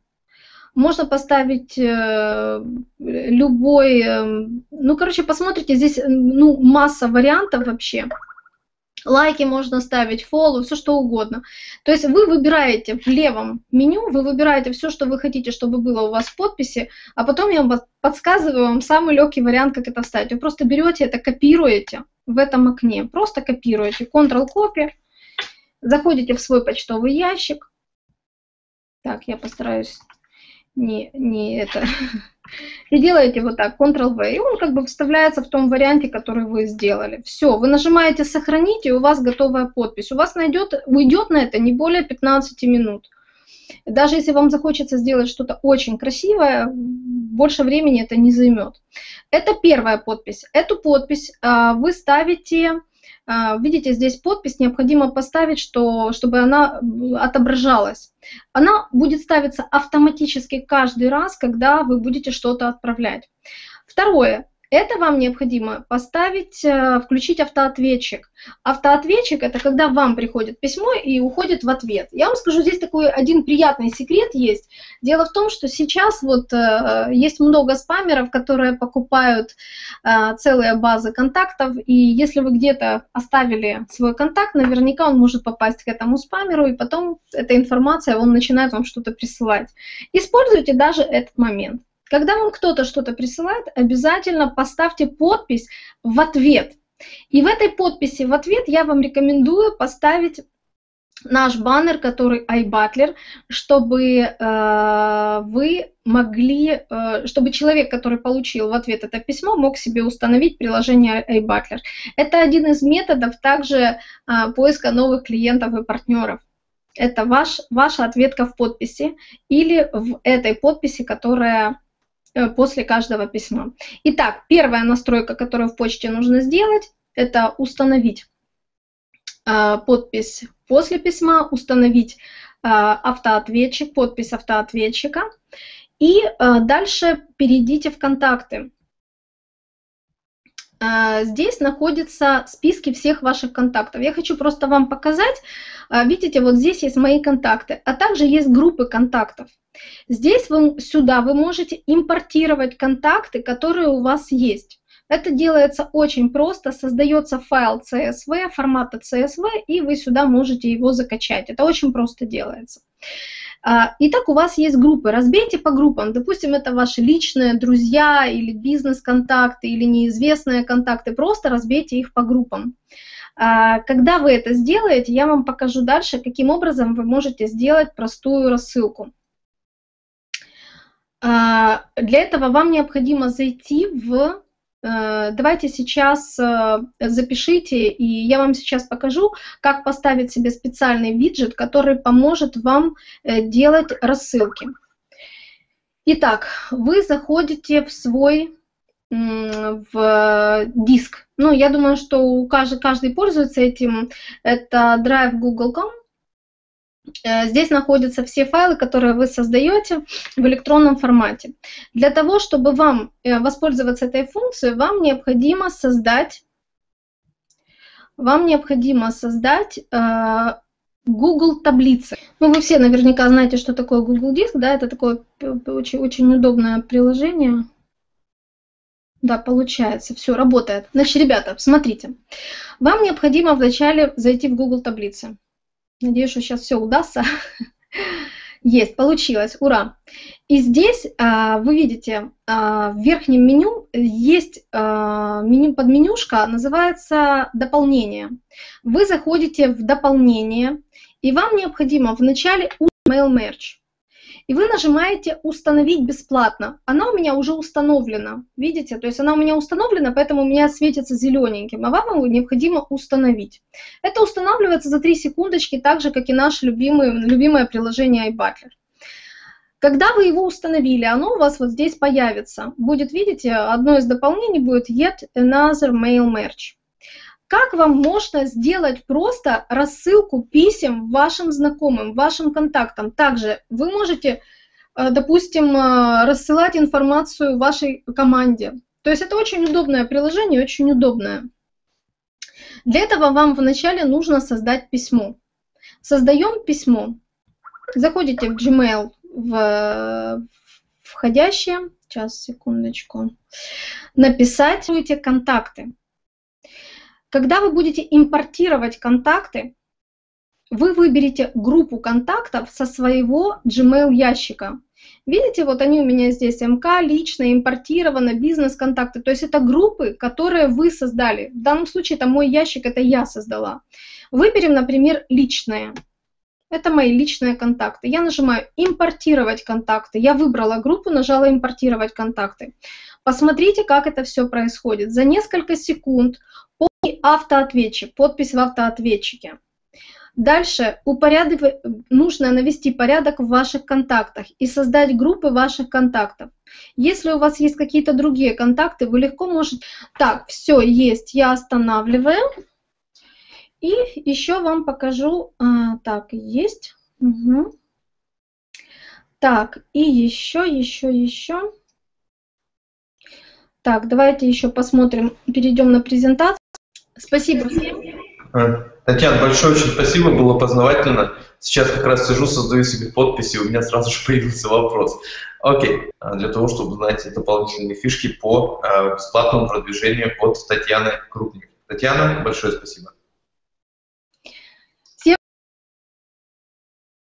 можно поставить э, любой, э, ну, короче, посмотрите, здесь ну, масса вариантов вообще лайки можно ставить, фоллоу, все что угодно. То есть вы выбираете в левом меню, вы выбираете все, что вы хотите, чтобы было у вас в подписи, а потом я вам подсказываю вам самый легкий вариант, как это вставить. Вы просто берете это, копируете в этом окне, просто копируете, Ctrl-копи, заходите в свой почтовый ящик. Так, я постараюсь не, не это И делаете вот так, Ctrl-V, и он как бы вставляется в том варианте, который вы сделали. Все, вы нажимаете «Сохранить», и у вас готовая подпись. У вас найдет, уйдет на это не более 15 минут. Даже если вам захочется сделать что-то очень красивое, больше времени это не займет. Это первая подпись. Эту подпись а, вы ставите видите, здесь подпись необходимо поставить, что, чтобы она отображалась. Она будет ставиться автоматически каждый раз, когда вы будете что-то отправлять. Второе. Это вам необходимо поставить, э, включить автоответчик. Автоответчик – это когда вам приходит письмо и уходит в ответ. Я вам скажу, здесь такой один приятный секрет есть. Дело в том, что сейчас вот э, есть много спамеров, которые покупают э, целые базы контактов, и если вы где-то оставили свой контакт, наверняка он может попасть к этому спамеру, и потом эта информация, он начинает вам что-то присылать. Используйте даже этот момент. Когда вам кто-то что-то присылает, обязательно поставьте подпись в ответ. И в этой подписи в ответ я вам рекомендую поставить наш баннер, который iButler, чтобы э, вы могли, э, чтобы человек, который получил в ответ это письмо, мог себе установить приложение iButler. Это один из методов также э, поиска новых клиентов и партнеров. Это ваш, ваша ответка в подписи или в этой подписи, которая после каждого письма. Итак, первая настройка, которую в почте нужно сделать, это установить э, подпись после письма, установить э, автоответчик, подпись автоответчика. И дальше перейдите в контакты. Здесь находятся списки всех ваших контактов. Я хочу просто вам показать. Видите, вот здесь есть мои контакты, а также есть группы контактов. Здесь вы, сюда вы можете импортировать контакты, которые у вас есть. Это делается очень просто, создается файл CSV, формата CSV, и вы сюда можете его закачать. Это очень просто делается. А, итак, у вас есть группы. Разбейте по группам. Допустим, это ваши личные друзья или бизнес-контакты или неизвестные контакты. Просто разбейте их по группам. А, когда вы это сделаете, я вам покажу дальше, каким образом вы можете сделать простую рассылку. А, для этого вам необходимо зайти в... Э, давайте сейчас э, запишите, и я вам сейчас покажу, как поставить себе специальный виджет, который поможет вам э, делать рассылки. Итак, вы заходите в свой в диск. Ну, я думаю, что каждый, каждый пользуется этим. Это Drive Google.com. Э, здесь находятся все файлы, которые вы создаете в электронном формате. Для того, чтобы вам э, воспользоваться этой функцией, вам необходимо создать, вам необходимо создать э, Google таблицы. Ну, вы все наверняка знаете, что такое Google Диск, да, это такое очень, очень удобное приложение. Да, получается, все, работает. Значит, ребята, смотрите, вам необходимо вначале зайти в Google таблицы. Надеюсь, что сейчас все удастся. Есть, получилось, ура! И здесь а, вы видите, а, в верхнем меню есть а, меню, подменюшка, называется «Дополнение». Вы заходите в «Дополнение», и вам необходимо вначале Mail Merge и вы нажимаете «Установить бесплатно». Она у меня уже установлена, видите? То есть она у меня установлена, поэтому у меня светится зелененьким, а вам его необходимо установить. Это устанавливается за 3 секундочки, так же, как и наше любимое, любимое приложение iButler. Когда вы его установили, оно у вас вот здесь появится. Будет, видите, одно из дополнений будет Yet Another Mail Merge. Как вам можно сделать просто рассылку писем вашим знакомым, вашим контактам? Также вы можете, э, допустим, э, рассылать информацию вашей команде. То есть это очень удобное приложение, очень удобное. Для этого вам вначале нужно создать письмо. Создаем письмо. Заходите в Gmail, в входящее, сейчас, секундочку, написать контакты. Когда вы будете импортировать контакты, вы выберете группу контактов со своего Gmail ящика. Видите, вот они у меня здесь, МК, лично, импортировано, бизнес-контакты. То есть это группы, которые вы создали. В данном случае это мой ящик, это я создала. Выберем, например, личные. Это мои личные контакты. Я нажимаю «Импортировать контакты». Я выбрала группу, нажала «Импортировать контакты». Посмотрите, как это все происходит. За несколько секунд автоответчик, подпись в автоответчике. Дальше упорядок... нужно навести порядок в ваших контактах и создать группы ваших контактов. Если у вас есть какие-то другие контакты, вы легко можете... Так, все, есть, я останавливаю. И еще вам покажу... А, так, есть. Угу. Так, и еще, еще, еще. Так, давайте еще посмотрим, перейдем на презентацию. Спасибо всем. А, Татьяна, большое очень спасибо, было познавательно. Сейчас как раз сижу, создаю себе подписи, у меня сразу же появился вопрос. Окей, а, для того, чтобы узнать дополнительные фишки по а, бесплатному продвижению от Татьяны Крупник. Татьяна, большое спасибо.